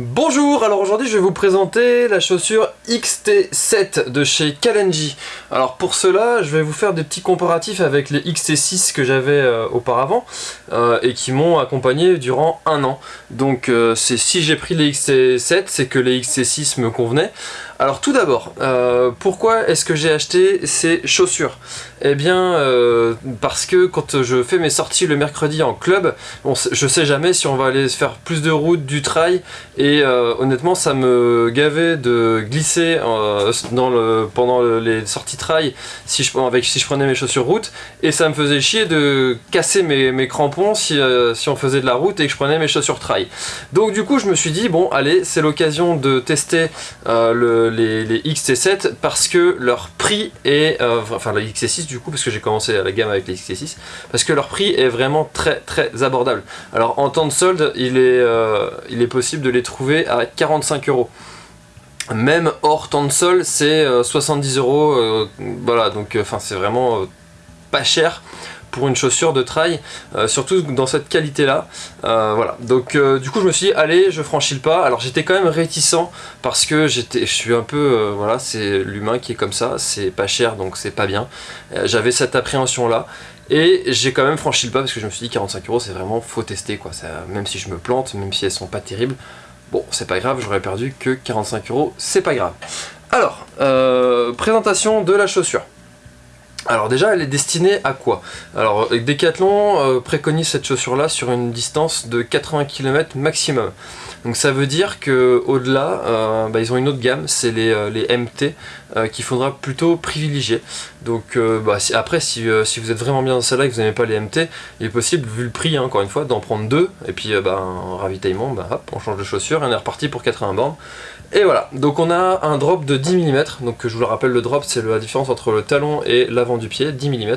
Bonjour, alors aujourd'hui je vais vous présenter la chaussure XT7 de chez Kalenji. Alors pour cela, je vais vous faire des petits comparatifs avec les XT6 que j'avais euh, auparavant euh, et qui m'ont accompagné durant un an. Donc euh, c'est si j'ai pris les XT7, c'est que les XT6 me convenaient. Alors tout d'abord, pourquoi est-ce que j'ai acheté ces chaussures? Eh bien parce que quand je fais mes sorties le mercredi en club, je sais jamais si on va aller faire plus de route, du trail et et euh, honnêtement, ça me gavait de glisser euh, pendant les sorties trail si je, avec, si je prenais mes chaussures route. Et ça me faisait chier de casser mes, crampons euh, si, on faisait de la route et que je prenais mes chaussures trail. Donc du coup, je me suis dit, bon, allez, c'est l'occasion de tester les, les, XT7 parce que leur prix est... enfin, la XT6 du coup, parce que j'ai commencé la gamme avec les XT6. Parce que leur prix est vraiment très très abordable. Alors en temps de solde, il est possible de les trouver à 45 euros. Même hors temps de sol, c'est 70 euh, euros. Euh, voilà, donc euh, enfin c'est vraiment pas cher pour une chaussure de trail, surtout dans cette qualité là. voilà, donc du coup je me suis dit allez je franchis le pas. Alors j'étais quand même réticent parce que j'étais, je suis un peu, voilà c'est l'humain qui est comme ça, c'est pas cher donc c'est pas bien. J'avais cette appréhension là. Et j'ai quand même franchi le pas parce que je me suis dit 45 euros c'est vraiment faut tester quoi, ça, même si je me plante, même si elles sont pas terribles, Bon, c'est pas grave, j'aurais perdu que 45 euros, c'est pas grave. Alors, euh, présentation de la chaussure. Alors déjà, elle est destinée à quoi? Alors, Decathlon euh, préconise cette chaussure-là sur une distance de 80 km maximum. Donc ça veut dire que au-delà, euh, bah, ils ont une autre gamme, c'est les, MT, qu'il faudra plutôt privilégier. Donc bah, après, si, vous êtes vraiment bien dans celle-là et que vous n'aimez pas les MT, il est possible, vu le prix, hein, encore une fois, d'en prendre deux, et puis bah, un ravitaillement, bah, hop, on change de chaussure, et on est reparti pour 80 bornes. Et voilà, donc on a un drop de 10 mm, donc je vous le rappelle, le drop c'est la différence entre le talon et l'avant du pied, 10 mm.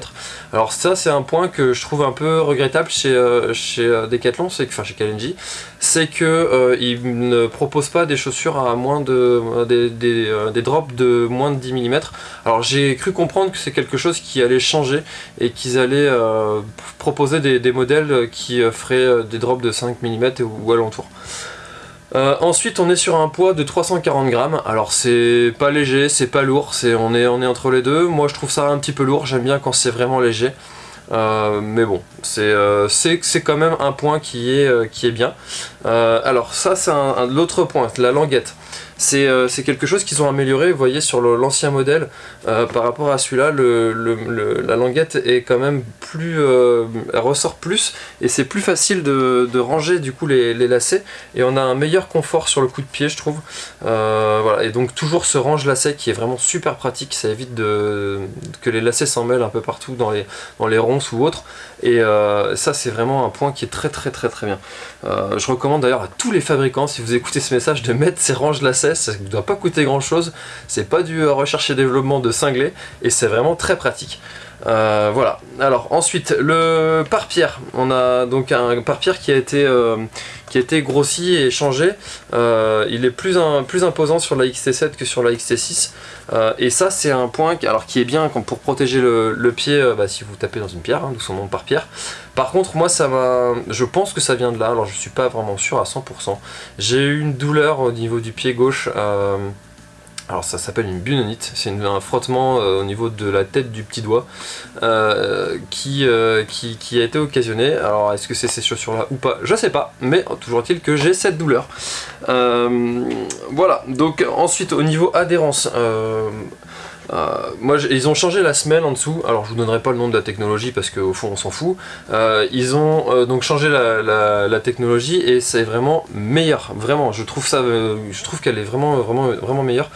Alors ça c'est un point que je trouve un peu regrettable chez, euh, chez euh, Decathlon, c'est que, enfin chez Kalenji, c'est euh, ne proposent pas des chaussures à moins de des, des, drops de moins de 10 mm. Alors j'ai cru comprendre que c'est quelque chose qui allait changer et qu'ils allaient proposer des, modèles qui feraient des drops de 5 mm ou alentour. Euh, ensuite on est sur un poids de 340 grammes, alors c'est pas léger, c'est pas lourd, on, est, on est entre les deux, moi je trouve ça un petit peu lourd, j'aime bien quand c'est vraiment léger, euh, mais bon, euh, c'est quand même un point qui est, qui est bien. alors ça c'est l'autre point, la languette. Euh, c'est quelque chose qu'ils ont amélioré, vous voyez, sur l'ancien modèle, euh, par rapport à celui-là, la languette est quand même plus... Euh, elle ressort plus, et c'est plus facile de, ranger du coup les, lacets, et on a un meilleur confort sur le coup de pied, je trouve. voilà, et donc toujours ce range-lacet qui est vraiment super pratique, ça évite que les lacets s'en mêlent un peu partout dans les, dans les ronces ou autres, et ça c'est vraiment un point qui est très très très très bien. je recommande d'ailleurs à tous les fabricants, si vous écoutez ce message, de mettre ces ça ne doit pas coûter grand chose, c'est pas du euh, recherche et développement de cinglé, et c'est vraiment très pratique. Euh, voilà, alors ensuite le pare-pierre, on a donc un pare-pierre qui a été euh, grossi et changé, il est plus, plus imposant sur la XT7 que sur la XT6 et ça c'est un point qui, alors, qui est bien pour protéger le, pied bah, si vous tapez dans une pierre, hein, d'où son nom pare-pierre. Par contre moi ça va, je pense que ça vient de là, alors je suis pas vraiment sûr à 100%. J'ai eu une douleur au niveau du pied gauche alors ça s'appelle une bunonite, c'est un frottement euh, au niveau de la tête du petit doigt euh, euh, qui, a été occasionné. Alors est-ce que c'est ces chaussures là ou pas? Je sais pas, mais toujours est-il que j'ai cette douleur. voilà, donc ensuite au niveau adhérence, euh, moi, ils ont changé la semelle en dessous, alors je vous donnerai pas le nom de la technologie parce qu'au fond on s'en fout. Euh, ils ont euh, donc changé la, technologie et c'est vraiment meilleur, vraiment. Je trouve ça, je trouve qu'elle est vraiment, vraiment, vraiment meilleure.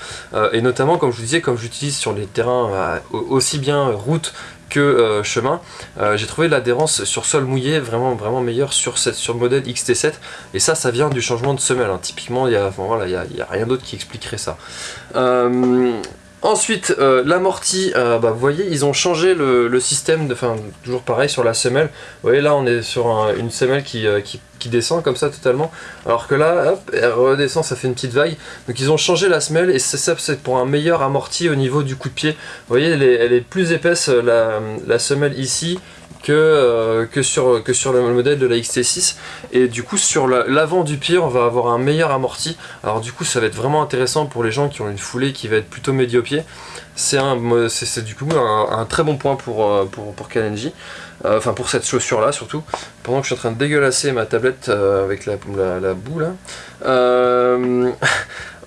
et notamment, comme je vous disais, comme j'utilise sur les terrains aussi bien route que chemin, j'ai trouvé l'adhérence sur sol mouillé vraiment vraiment meilleure sur, cette, sur le modèle XT7 et ça ça vient du changement de semelle hein. typiquement il n'y a, voilà, y a, y a, rien d'autre qui expliquerait ça Ensuite, euh, l'amorti, euh, bah, vous voyez, ils ont changé le, système, enfin, toujours pareil sur la semelle. Vous voyez, là, on est sur une semelle euh, qui, qui, descend comme ça totalement. Alors que là, hop, elle redescend, ça fait une petite vague. Donc ils ont changé la semelle et c'est ça, c'est pour un meilleur amorti au niveau du coup de pied. Vous voyez, elle est, plus épaisse, la, semelle ici, que, que, sur, que sur le modèle de la XT6 et du coup sur l'avant du pied on va avoir un meilleur amorti. Alors du coup ça va être vraiment intéressant pour les gens qui ont une foulée qui va être plutôt médio-pied c'est du coup un, très bon point pour, pour, pour Kalenji. Enfin pour cette chaussure là surtout. Pendant que je suis en train de dégueulasser ma tablette avec la, la, boue là.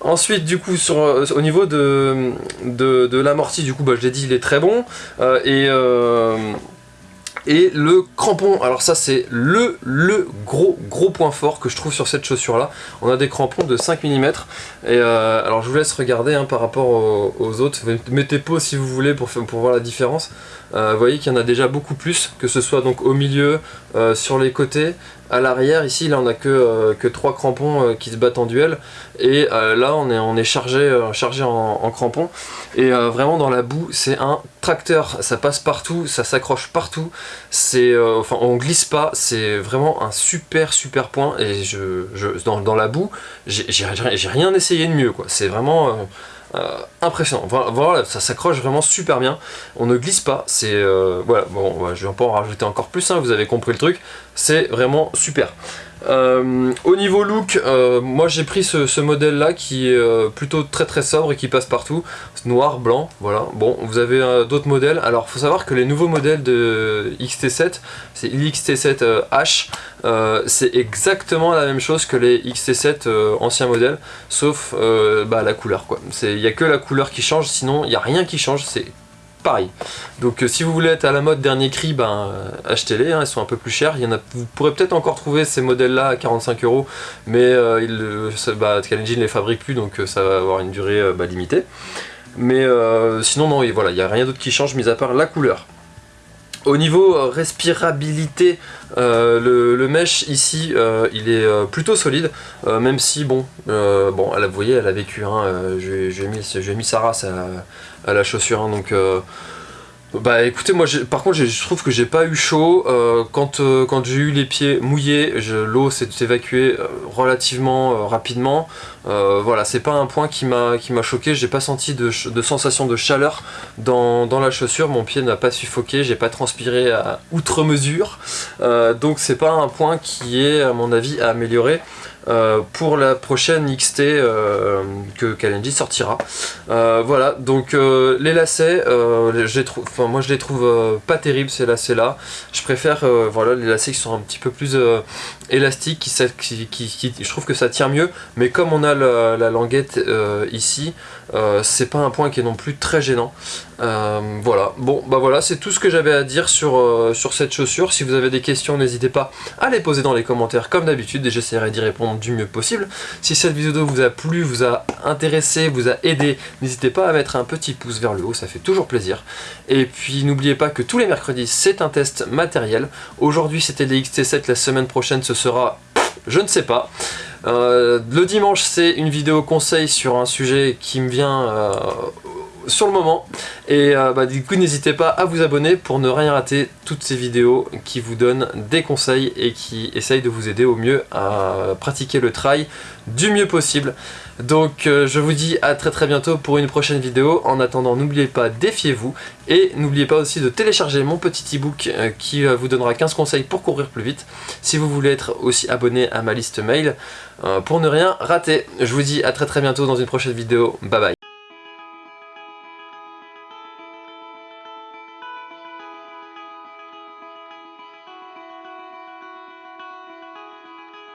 Ensuite, du coup, sur, au niveau de, de, l'amorti, du coup, bah, je l'ai dit, il est très bon. et, et le crampon, alors ça c'est le, le gros gros point fort que je trouve sur cette chaussure là. On a des crampons de 5 mm. Et euh, alors je vous laisse regarder hein, par rapport aux, autres. Mettez pause si vous voulez pour, pour voir la différence. Euh, vous voyez qu'il y en a déjà beaucoup plus, que ce soit donc au milieu, euh, sur les côtés, à l'arrière. Ici là on a que, que 3 crampons qui se battent en duel. Et là on est, on est chargé, chargé en, crampons. Et vraiment dans la boue c'est un tracteur, ça passe partout, ça s'accroche partout, c'est, euh, enfin on glisse pas, c'est vraiment un super super point et je, dans, la boue, j'ai rien essayé de mieux quoi, c'est vraiment euh, euh, impressionnant, voilà, ça s'accroche vraiment super bien, on ne glisse pas, c'est, voilà, bon, je vais pas en rajouter encore plus, hein, vous avez compris le truc, c'est vraiment super. Euh, au niveau look, euh, moi j'ai pris ce, modèle là qui est euh, plutôt très très sobre et qui passe partout. Noir, blanc, voilà. Bon, vous avez d'autres modèles. Alors faut savoir que les nouveaux modèles de XT7, c'est l'XT7H, c'est exactement la même chose que les XT7 anciens modèles, sauf bah, la couleur quoi. Il n'y a que la couleur qui change, sinon il n'y a rien qui change, pareil. Donc euh, si vous voulez être à la mode dernier cri, ben, euh, achetez-les, hein, ils sont un peu plus chers. Il y en a, vous pourrez peut-être encore trouver ces modèles-là à 45 euros, mais euh, il, bah, ne les fabrique plus, donc ça va avoir une durée bah, limitée. Mais sinon, non, il n'y a rien d'autre qui change, mis à part la couleur. Au niveau respirabilité, le, le, mesh ici, il est plutôt solide, même si, bon, bon, elle, vous voyez, elle a vécu, hein, j'ai mis, mis sa race à, la chaussure. Hein, donc, euh, bah écoutez, moi par contre je trouve que j'ai pas eu chaud. Euh, quand euh, quand j'ai eu les pieds mouillés, l'eau s'est évacuée relativement rapidement. voilà, c'est pas un point qui m'a choqué. J'ai pas senti de, de, sensation de chaleur dans, dans la chaussure. Mon pied n'a pas suffoqué, j'ai pas transpiré à outre mesure. donc c'est pas un point qui est à mon avis à améliorer. Euh, pour la prochaine XT euh, que Kalenji sortira. Euh, voilà, donc les lacets, moi je les trouve pas terribles ces lacets là. Je préfère voilà, les lacets qui sont un petit peu plus élastiques, je trouve que ça tient mieux, mais comme on a la languette ici, c'est pas un point qui est non plus très gênant. Voilà, bon bah voilà, c'est tout ce que j'avais à dire sur, sur cette chaussure. Si vous avez des questions, n'hésitez pas à les poser dans les commentaires comme d'habitude et j'essaierai d'y répondre du mieux possible. Si cette vidéo vous a plu, vous a intéressé, vous a aidé, n'hésitez pas à mettre un petit pouce vers le haut, ça fait toujours plaisir. Et puis n'oubliez pas que tous les mercredis, c'est un test matériel. Aujourd'hui c'était les XT7, la semaine prochaine ce sera... je ne sais pas. Euh, le dimanche, c'est une vidéo conseil sur un sujet qui me vient euh, sur le moment. Et euh, bah, du coup, n'hésitez pas à vous abonner pour ne rien rater toutes ces vidéos qui vous donnent des conseils et qui essayent de vous aider au mieux à pratiquer le trail du mieux possible. Donc je vous dis à très très bientôt pour une prochaine vidéo. En attendant, n'oubliez pas, défiez-vous. Et n'oubliez pas aussi de télécharger mon petit e-book qui vous donnera 15 conseils pour courir plus vite. Si vous voulez être aussi abonné à ma liste mail, euh, pour ne rien rater. Je vous dis à très très bientôt dans une prochaine vidéo. Bye bye.